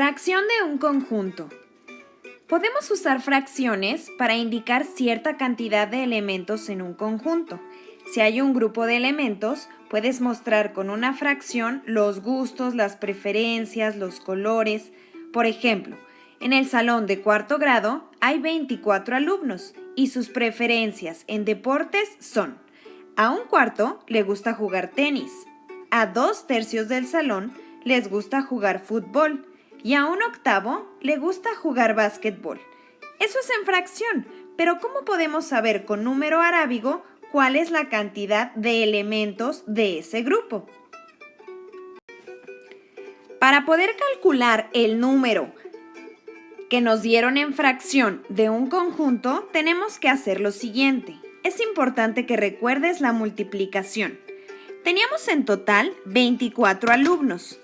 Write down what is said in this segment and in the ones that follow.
Fracción de un conjunto. Podemos usar fracciones para indicar cierta cantidad de elementos en un conjunto. Si hay un grupo de elementos, puedes mostrar con una fracción los gustos, las preferencias, los colores. Por ejemplo, en el salón de cuarto grado hay 24 alumnos y sus preferencias en deportes son a un cuarto le gusta jugar tenis, a dos tercios del salón les gusta jugar fútbol y a un octavo le gusta jugar básquetbol. Eso es en fracción, pero ¿cómo podemos saber con número arábigo cuál es la cantidad de elementos de ese grupo? Para poder calcular el número que nos dieron en fracción de un conjunto, tenemos que hacer lo siguiente. Es importante que recuerdes la multiplicación. Teníamos en total 24 alumnos.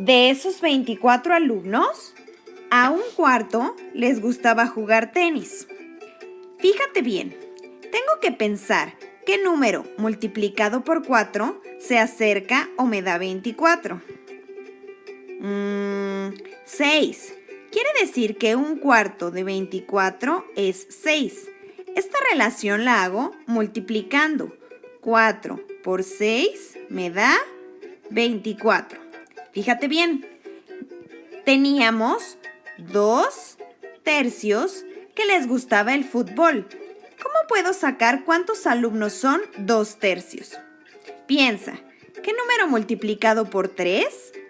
De esos 24 alumnos, a un cuarto les gustaba jugar tenis. Fíjate bien, tengo que pensar qué número multiplicado por 4 se acerca o me da 24. 6. Mm, Quiere decir que un cuarto de 24 es 6. Esta relación la hago multiplicando. 4 por 6 me da 24. Fíjate bien, teníamos dos tercios que les gustaba el fútbol. ¿Cómo puedo sacar cuántos alumnos son dos tercios? Piensa, ¿qué número multiplicado por 3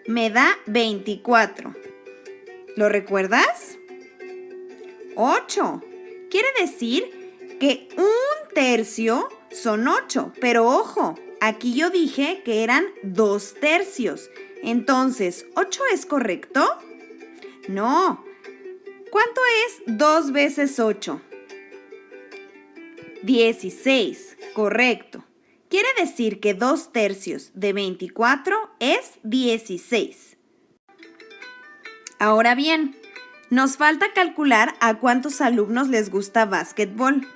me da 24? ¿Lo recuerdas? 8. Quiere decir que un tercio son 8, pero ojo, aquí yo dije que eran dos tercios. Entonces, ¿8 es correcto? No. ¿Cuánto es 2 veces 8? 16, correcto. Quiere decir que 2 tercios de 24 es 16. Ahora bien, nos falta calcular a cuántos alumnos les gusta básquetbol.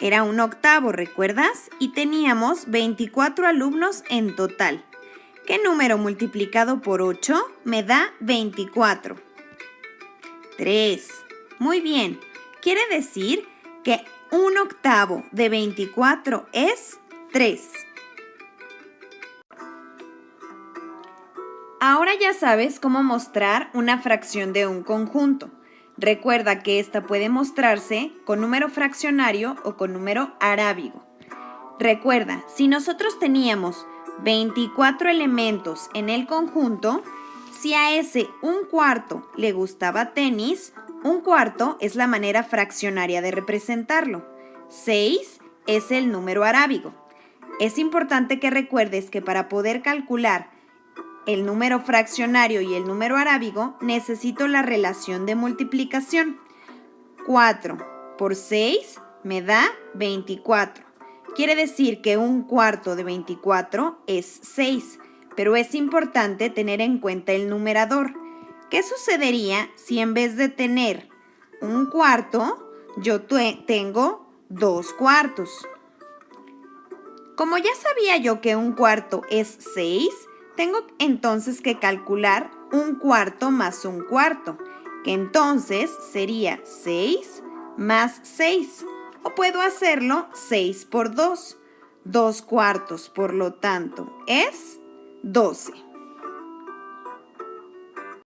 Era un octavo, ¿recuerdas? Y teníamos 24 alumnos en total. ¿Qué número multiplicado por 8 me da 24? 3. Muy bien. Quiere decir que un octavo de 24 es 3. Ahora ya sabes cómo mostrar una fracción de un conjunto. Recuerda que esta puede mostrarse con número fraccionario o con número arábigo. Recuerda, si nosotros teníamos 24 elementos en el conjunto, si a ese un cuarto le gustaba tenis, un cuarto es la manera fraccionaria de representarlo. 6 es el número arábigo. Es importante que recuerdes que para poder calcular el número fraccionario y el número arábigo, necesito la relación de multiplicación. 4 por 6 me da 24. Quiere decir que un cuarto de 24 es 6, pero es importante tener en cuenta el numerador. ¿Qué sucedería si en vez de tener un cuarto, yo tengo dos cuartos? Como ya sabía yo que un cuarto es 6, tengo entonces que calcular un cuarto más un cuarto, que entonces sería 6 más 6 o puedo hacerlo 6 por 2. 2 cuartos, por lo tanto, es 12.